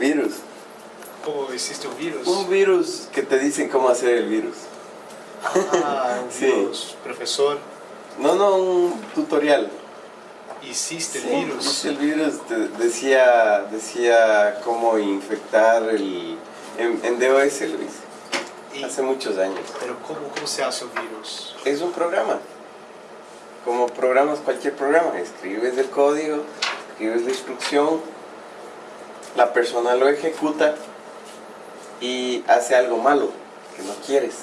el virus. ¿Cómo hiciste un virus? Un virus que te dicen cómo hacer el virus. Ah, un Sí. virus. Profesor, No, no, un tutorial. hiciste Sí, el virus. hice el virus te- decía, decía cómo infectar el... En, en DOS lo hice, Y- hace muchos años. pero ¿cómo, ¿cómo se hace un virus? Es un programa. Como programas cualquier programa. Escribes el código, escribes la instrucción, la persona lo ejecuta y hace algo malo que no quieres.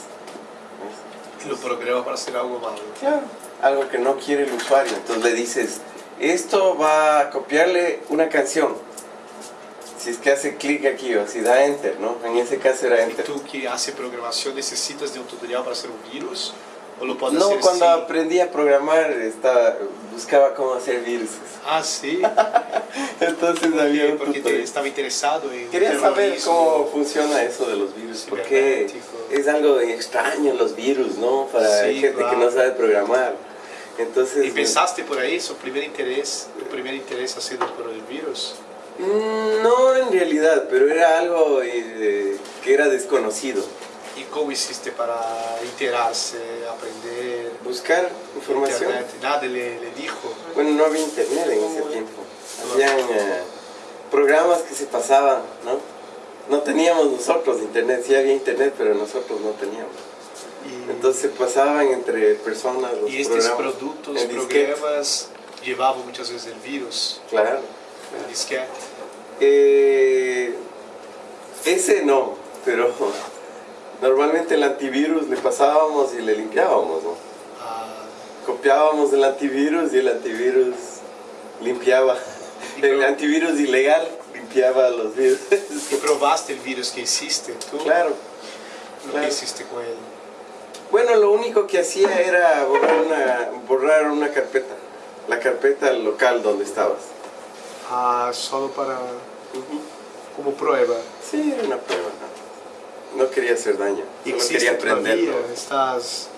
¿ves? Lo programa para hacer algo malo. Claro, algo que no quiere el usuario. Entonces le dices, esto va a copiarle una canción. Si es que hace clic aquí o si da enter, ¿no? En ese caso era ¿Y enter. tú que haces programación necesitas de un tutorial para hacer un virus? ¿O lo puedes No, hacer cuando sin- aprendí a programar estaba, buscaba cómo hacer virus. Ah, sí. Entonces ¿Por había un Porque te estaba interesado en Quería saber cómo funciona eso de los virus, porque es algo extraño los virus, ¿no? Para Sí, gente que claro. no sabe programar. Entonces, ¿Y pensaste por ahí, su primer interés, tu primer interés ha sido por el virus? mm, no en realidad, pero era algo eh, que era desconocido. ¿Y cómo hiciste para enterarse, aprender? Buscar información. Internet, nadie le, le dijo. Bueno, no había internet en ese tiempo. Habían eh, programas que se pasaban, ¿no? No teníamos nosotros internet, sí había internet, pero nosotros no teníamos. Y, Entonces se pasaban entre personas los y estos programas. productos, programas, llevaban muchas veces el virus, Claro. el disquete. Eh, ese no, pero normalmente el antivirus le pasábamos y le limpiábamos, ¿no? Ah, Copiábamos el antivirus y el antivirus limpiaba. El antivirus ilegal limpiaba los virus. y probaste el virus que hiciste, tú, claro. lo claro. que hiciste con él. Bueno, lo único que hacía era borrar una, borrar una carpeta, la carpeta local donde estabas. Ah, solo para, como prueba. Sí, era una prueba. No, quería hacer daño, solo ¿Existe quería aprenderlo. ¿Estás,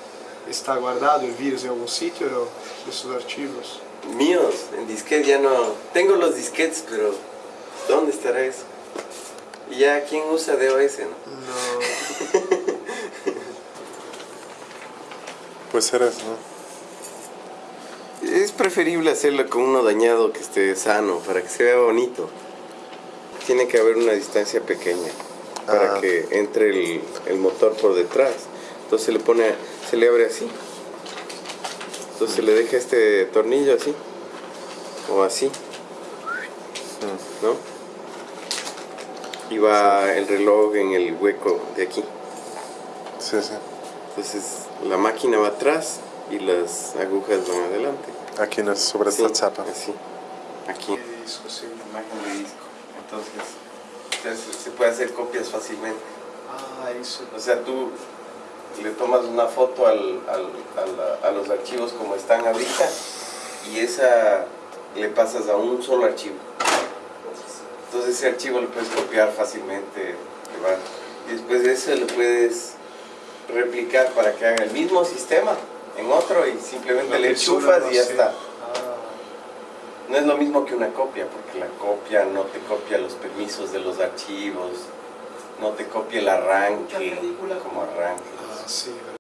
¿Está guardado el virus en algún sitio o esos archivos? Míos, en disquete ya no. Tengo los disquetes, pero ¿dónde estará eso? Y ya, ¿quién usa DOS? No? Ser eso, ¿no? Es preferible hacerlo con uno dañado que esté sano, para que se vea bonito. Tiene que haber una distancia pequeña para Ah. que entre el, el motor por detrás. Entonces se le pone, se le abre así. Entonces se le deja este tornillo así. O así. ¿no? Y va el reloj en el hueco de aquí. Sí, sí. Entonces la máquina va atrás y las agujas van adelante. Aquí no es sobre Sí, esta chapa. Así. Aquí. Disco, sí. Imagen de disco. Entonces, se puede hacer copias fácilmente. Ah, eso. O sea, tú le tomas una foto al, al- a, la- a los archivos como están ahorita y esa le pasas a un solo archivo. Entonces ese archivo lo puedes copiar fácilmente. Y después de eso lo puedes replicar para que haga el mismo sistema en otro y simplemente le enchufas y ya está. No es lo mismo que una copia, porque la copia no te copia los permisos de los archivos, no te copia el arranque, como arranque. ah, sí,